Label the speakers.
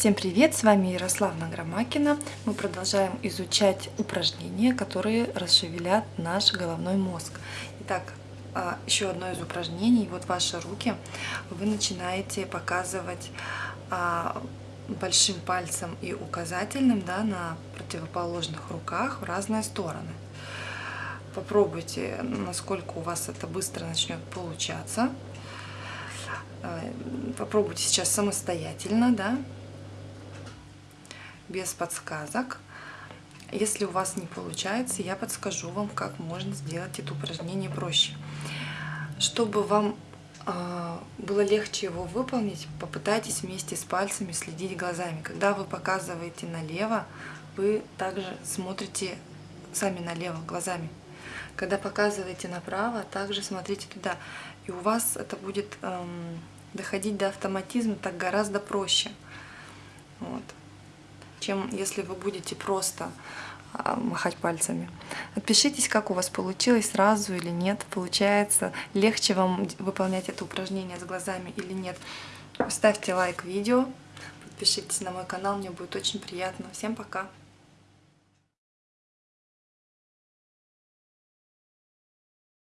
Speaker 1: Всем привет! С вами Ярославна Громакина. Мы продолжаем изучать упражнения, которые расшевелят наш головной мозг. Итак, а, еще одно из упражнений. Вот ваши руки. Вы начинаете показывать а, большим пальцем и указательным да, на противоположных руках в разные стороны. Попробуйте, насколько у вас это быстро начнет получаться. А, попробуйте сейчас самостоятельно, да, без подсказок. Если у вас не получается, я подскажу вам, как можно сделать это упражнение проще. Чтобы вам э, было легче его выполнить, попытайтесь вместе с пальцами следить глазами. Когда вы показываете налево, вы также смотрите сами налево глазами. Когда показываете направо, также смотрите туда. И у вас это будет эм, доходить до автоматизма так гораздо проще. Чем если вы будете просто а, махать пальцами. Отпишитесь, как у вас получилось, сразу или нет, получается, легче вам выполнять это упражнение с глазами или нет. Ставьте лайк видео, подпишитесь на мой канал, мне будет очень приятно. Всем пока!